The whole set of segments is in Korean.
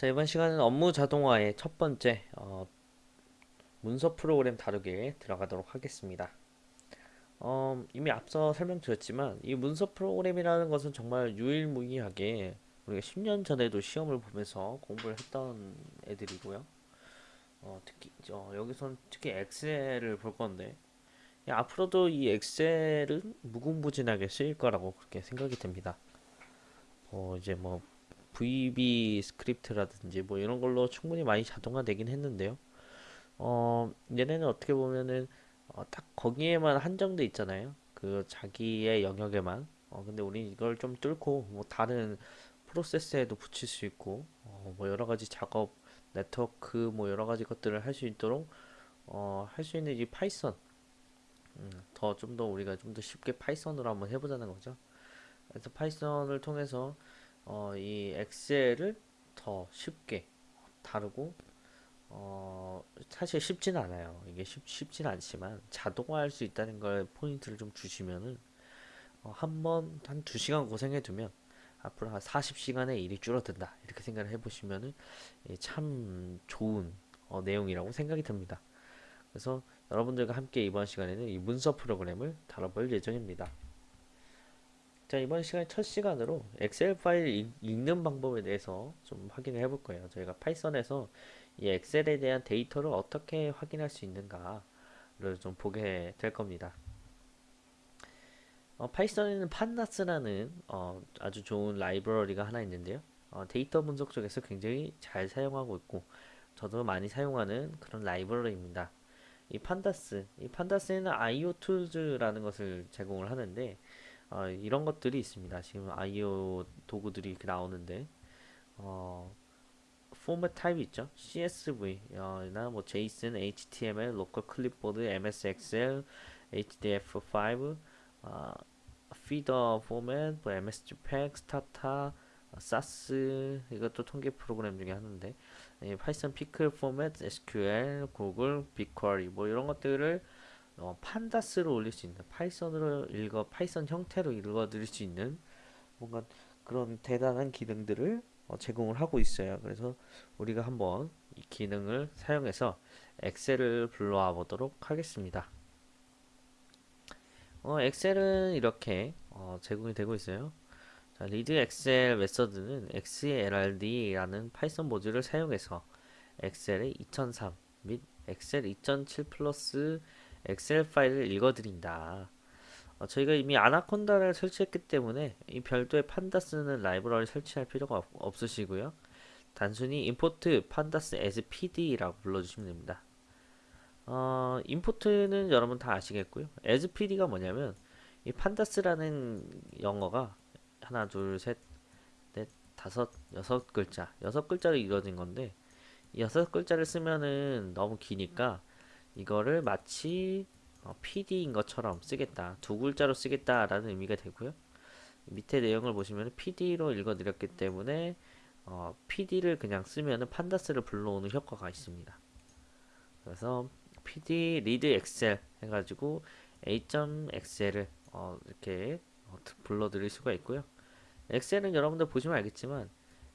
자, 이번 시간은 업무 자동화의 첫 번째 어, 문서 프로그램 다루기에 들어가도록 하겠습니다. 어, 이미 앞서 설명드렸지만 이 문서 프로그램이라는 것은 정말 유일무이하게 우리가 10년 전에도 시험을 보면서 공부를 했던 애들이고요. 어, 특히 어, 여기선 특히 엑셀을 볼 건데 야, 앞으로도 이 엑셀은 무궁무진하게 쓰일 거라고 그렇게 생각이 됩니다. 어, 이제 뭐 VBScript라든지 뭐 이런 걸로 충분히 많이 자동화되긴 했는데요. 어, 얘네는 어떻게 보면은 어, 딱 거기에만 한정돼 있잖아요. 그 자기의 영역에만. 어, 근데 우리 이걸 좀 뚫고 뭐 다른 프로세스에도 붙일 수 있고 어, 뭐 여러 가지 작업, 네트워크 뭐 여러 가지 것들을 할 수 있도록 어, 할 수 있는 이 파이썬 음, 더좀 더 우리가 좀 더 쉽게 파이썬으로 한번 해보자는 거죠. 그래서 파이썬을 통해서 어, 이 엑셀을 더 쉽게 다루고 어, 사실 쉽지는 않아요. 이게 쉽, 쉽지는 않지만 자동화할 수 있다는 걸 포인트를 좀 주시면은 어, 한번 한 두 시간 고생해 두면 앞으로 한 40시간의 일이 줄어든다 이렇게 생각을 해보시면은 예, 참 좋은 어, 내용이라고 생각이 듭니다. 그래서 여러분들과 함께 이번 시간에는 이 문서 프로그램을 다뤄볼 예정입니다. 자 이번 시간 첫 시간으로 엑셀 파일 읽는 방법에 대해서 좀 확인을 해볼 거예요. 저희가 파이썬에서 이 엑셀에 대한 데이터를 어떻게 확인할 수 있는가를 좀 보게 될 겁니다. 어, 파이썬에는 Pandas라는 어, 아주 좋은 라이브러리가 하나 있는데요. 어, 데이터 분석 쪽에서 굉장히 잘 사용하고 있고 저도 많이 사용하는 그런 라이브러리입니다. 이 판다스, 이 판다스에는 IO 툴즈라는 것을 제공을 하는데 어, 이런 것들이 있습니다. 지금 IO 도구들이 나오는데 어, 포맷 타입이 있죠. CSV 어, 나뭐 JSON, HTML, local clipboard, MS Excel, HDF5, 어, Feather format, 뭐 Msgpack, Stata, SAS 이것도 통계 프로그램 중에 하난데 예, 파이썬 pickle format, SQL, 구글, BigQuery 뭐 이런 것들을 어, Pandas로 올릴 수 있는 파이썬으로 읽어 파이썬 형태로 읽어 들일 수 있는 뭔가 그런 대단한 기능들을 어, 제공을 하고 있어요. 그래서 우리가 한번 이 기능을 사용해서 엑셀을 불러와 보도록 하겠습니다. 어, 엑셀은 이렇게 어, 제공이 되고 있어요. 자, read excel method는 xlrd라는 파이썬 모듈을 사용해서 엑셀의 2003 및 엑셀 2007 플러스 엑셀 파일을 읽어드린다. 어, 저희가 이미 아나콘다를 설치했기 때문에 이 별도의 판다스는 라이브러리 설치할 필요가 없, 없으시고요. 단순히 import pandas as pd라고 불러주시면 됩니다. 어, 임포트는 여러분 다 아시겠고요. as pd가 뭐냐면 이 판다스라는 영어가 하나, 둘, 셋, 넷, 다섯, 여섯 글자, 여섯 글자로 이루어진 건데 여섯 글자를 쓰면은 너무 기니까 이거를 마치 어, PD인 것처럼 쓰겠다. 두 글자로 쓰겠다라는 의미가 되고요. 밑에 내용을 보시면 PD로 읽어드렸기 때문에 어, PD를 그냥 쓰면 판다스를 불러오는 효과가 있습니다. 그래서 PD read excel 해가지고 a.excel을 어, 이렇게 어, 불러드릴 수가 있고요. 엑셀은 여러분들 보시면 알겠지만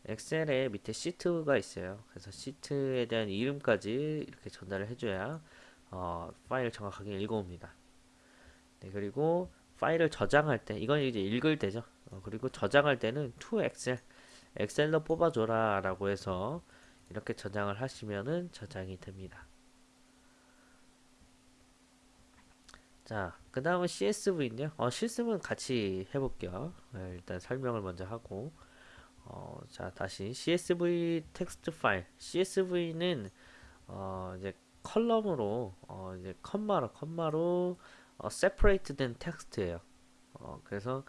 엑셀에 밑에 시트가 있어요. 그래서 시트에 대한 이름까지 이렇게 전달을 해줘야 어, 파일을 정확하게 읽어옵니다. 네, 그리고 파일을 저장할 때 이건 이제 읽을 때죠. 어, 그리고 저장할 때는 to excel 엑셀로 뽑아줘라 라고 해서 이렇게 저장을 하시면은 저장이 됩니다. 자, 그 다음은 CSV인데요. 어, 실습은 같이 해볼게요. 네, 일단 설명을 먼저 하고 어, 자, 다시 CSV 텍스트 파일. CSV는 어, 이제 column으로 어, 이제 컴마로 컴마로 어, separate 된 텍스트예요. 어, 그래서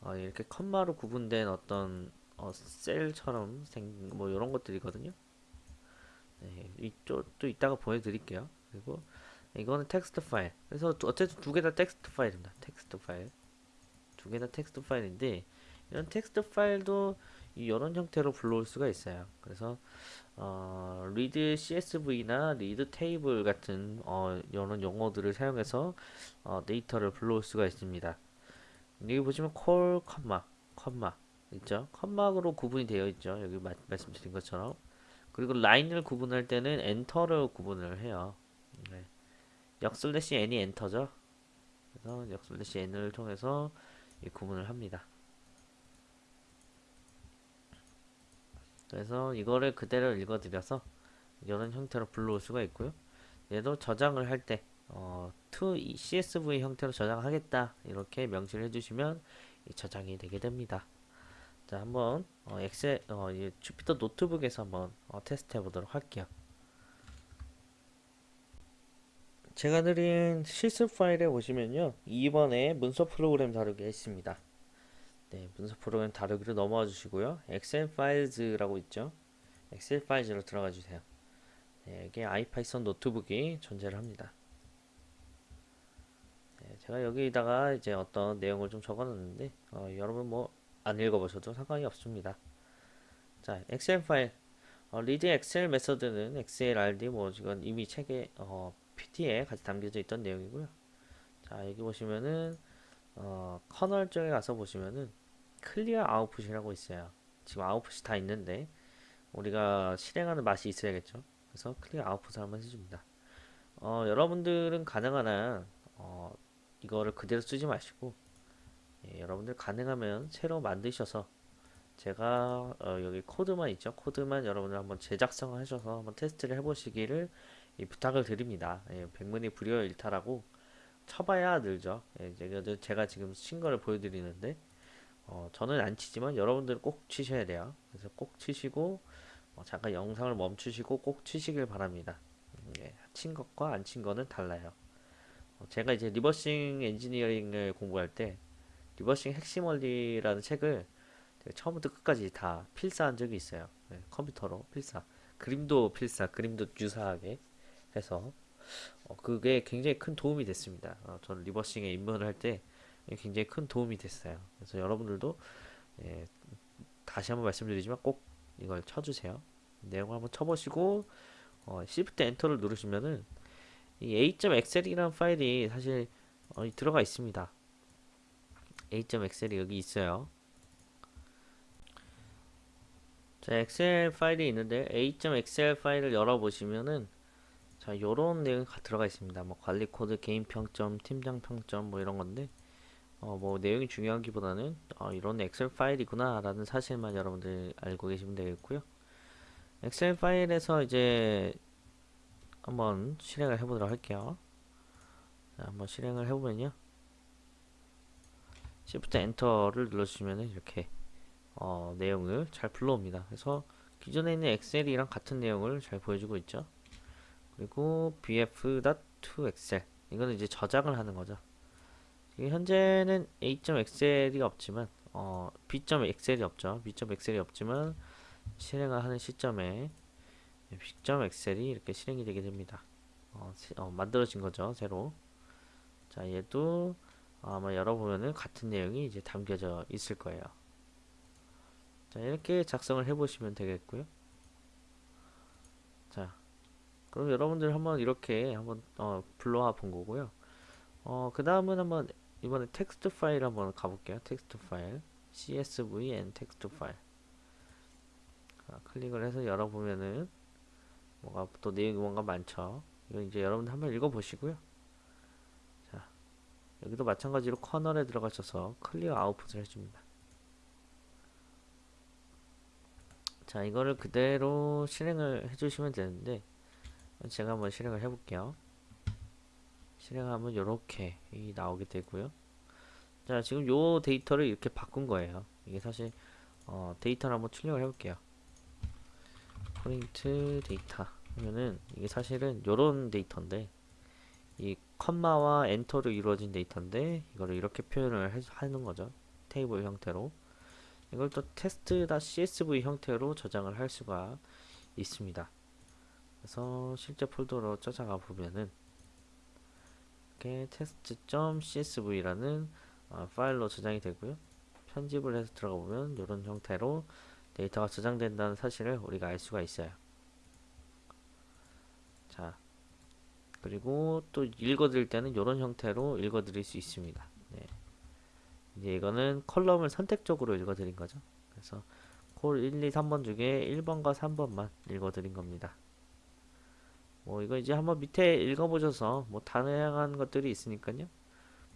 어, 이렇게 컴마로 구분된 어떤 어, 셀처럼 생뭐 이런 것들이거든요. 네, 이쪽 또 이따가 보여드릴게요. 그리고 이거는 텍스트 파일. 그래서 어쨌든 두 개 다 텍스트 파일입니다. 텍스트 파일. 두 개 다 텍스트 파일인데 이런 텍스트 파일도 이런 형태로 불러올 수가 있어요. 그래서 어, read CSV나 read table 같은 어, 이런 용어들을 사용해서 어, 데이터를 불러올 수가 있습니다. 여기 보시면 call, 컴마, 컴마 있죠? 컴마로 구분이 되어 있죠. 여기 마, 말씀드린 것처럼 그리고 라인을 구분할 때는 enter로 구분을 해요. 네. 역 슬래시 n이 enter죠. 그래서 역 슬래시 n을 통해서 이 구분을 합니다. 그래서 이거를 그대로 읽어드려서 이런 형태로 불러올 수가 있고요. 얘도 저장을 할 때, 어, to CSV 형태로 저장하겠다. 이렇게 명시를 해주시면 이 저장이 되게 됩니다. 자, 한번, 어, 엑셀, 어, 이 Jupyter Notebook에서 한번 어, 테스트 해보도록 할게요. 제가 드린 실습 파일에 보시면요. 2번에 문서 프로그램 다루기 있습니다. 네, 문서 프로그램 다루기로 넘어와 주시고요. Excel Files라고 있죠. Excel Files로 들어가 주세요. 네, 이게 IPython Notebook이 존재를 합니다. 네, 제가 여기다가 이제 어떤 내용을 좀 적어 놨는데 어, 여러분 뭐 안 읽어보셔도 상관이 없습니다. 자, 엑셀 파일 어, read Excel method는 XLRD 뭐 이건 이미 책에 어, PT에 같이 담겨져 있던 내용이고요. 자, 여기 보시면은 어, 커널 쪽에 가서 보시면은 clear output이라고 있어요. 지금 아웃풋이 다 있는데 우리가 실행하는 맛이 있어야겠죠. 그래서 clear output을 한번 해줍니다. 어, 여러분들은 가능한 한 어, 이거를 그대로 쓰지 마시고 예, 여러분들 가능하면 새로 만드셔서 제가 어, 여기 코드만 있죠. 코드만 여러분들 한번 제작성을 하셔서 한번 테스트를 해보시기를 이 부탁을 드립니다. 예, 백문이 불여 일타라고 쳐봐야 늘죠. 예, 제가, 지금 친 거를 보여드리는데 어, 저는 안 치지만 여러분들은 꼭 치셔야 돼요. 그래서 꼭 치시고 어, 잠깐 영상을 멈추시고 꼭 치시길 바랍니다. 음, 예, 친 것과 안 친 거는 달라요. 어, 제가 이제 reversing engineering을 공부할 때 reversing 핵심 원리라는 책을 처음부터 끝까지 다 필사한 적이 있어요. 네, 컴퓨터로 필사. 그림도 필사, 그림도 유사하게 해서 어, 그게 굉장히 큰 도움이 됐습니다. 어, 저는 reversing에 입문을 할 때 굉장히 큰 도움이 됐어요. 그래서 여러분들도 예, 다시 한번 말씀드리지만 꼭 이걸 쳐주세요. 내용을 한번 쳐보시고 어, Shift enter를 누르시면은 이 a.excel이라는 파일이 사실 어, 들어가 있습니다. a.excel이 여기 있어요. 자, 엑셀 파일이 있는데 a.excel 파일을 열어보시면은 자, 요런 내용이 들어가 있습니다. 뭐 관리 코드, 개인 평점, 팀장 평점 뭐 이런 건데 어, 뭐 내용이 중요하기보다는 어, 이런 엑셀 파일이구나 라는 사실만 여러분들 알고 계시면 되겠고요. 엑셀 파일에서 이제 한번 실행을 해보도록 할게요. 자, 한번 실행을 해보면요. Shift 엔터를 눌러주시면 이렇게 어, 내용을 잘 불러옵니다. 그래서 기존에 있는 엑셀이랑 같은 내용을 잘 보여주고 있죠. 그리고 bf.toexcel 이거는 이제 저장을 하는 거죠. 현재는 a.excel이 없지만 어, b.excel이 없죠. b.excel이 없지만 실행을 하는 시점에 b.excel이 이렇게 실행이 되게 됩니다. 어, 어, 만들어진 거죠. 새로. 자, 얘도 아마 열어보면은 같은 내용이 이제 담겨져 있을 거예요. 자, 이렇게 작성을 해보시면 되겠고요. 자, 그럼 여러분들 한번 이렇게 한번 어, 불러와 본 거고요. 어, 그 다음은 한번 이번에 텍스트 파일 한번 가볼게요. 텍스트 파일 CSV and 텍스트 파일 자, 클릭을 해서 열어보면은 뭐가 또 내용이 뭔가 많죠. 이거 이제 여러분들 한번 읽어보시고요. 자, 여기도 마찬가지로 커널에 들어가셔서 clear output을 해줍니다. 자, 이거를 그대로 실행을 해주시면 되는데 제가 한번 실행을 해볼게요. 실행하면 이렇게 나오게 되고요. 자, 지금 요 데이터를 이렇게 바꾼 거예요. 이게 사실 어, 데이터를 한번 출력을 해볼게요. print data 하면은 이게 사실은 요런 데이터인데 이 컴마와 enter로 이루어진 데이터인데 이거를 이렇게 표현을 해, 하는 거죠. 테이블 형태로. 이걸 또 test.csv 형태로 저장을 할 수가 있습니다. 그래서 실제 폴더로 찾아가 보면은 이렇게 test.csv라는 어, 파일로 저장이 되고요. 편집을 해서 들어가 보면 이런 형태로 데이터가 저장된다는 사실을 우리가 알 수가 있어요. 자, 그리고 또 읽어드릴 때는 이런 형태로 읽어드릴 수 있습니다. 네. 이제 이거는 컬럼을 선택적으로 읽어드린 거죠. 그래서 콜 1, 2, 3번 중에 1번과 3번만 읽어드린 겁니다. 뭐 이거 이제 한번 밑에 읽어보셔서 뭐 다양한 것들이 있으니까요.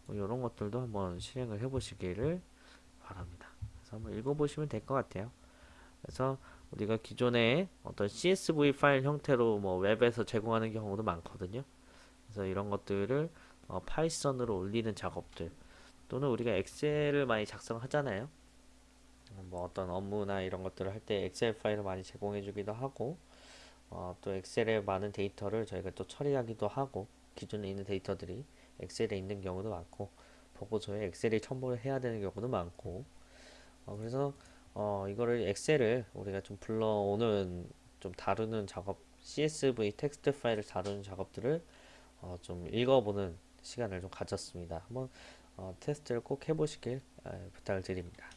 뭐 이런 것들도 한번 실행을 해보시기를 바랍니다. 그래서 한번 읽어보시면 될 것 같아요. 그래서 우리가 기존에 어떤 CSV 파일 형태로 뭐 웹에서 제공하는 경우도 많거든요. 그래서 이런 것들을 어, 파이썬으로 올리는 작업들 또는 우리가 엑셀을 많이 작성하잖아요. 어, 뭐 어떤 업무나 이런 것들을 할 때 엑셀 파일을 많이 제공해 주기도 하고 어, 또 엑셀에 많은 데이터를 저희가 또 처리하기도 하고 기존에 있는 데이터들이 엑셀에 있는 경우도 많고 보고서에 엑셀에 첨부를 해야 되는 경우도 많고 어, 그래서 어, 이거를 엑셀을 우리가 좀 불러오는 좀 다루는 작업 CSV 텍스트 파일을 다루는 작업들을 어, 좀 읽어보는 시간을 좀 가졌습니다. 한번 어, 테스트를 꼭 해보시길 에, 부탁을 드립니다.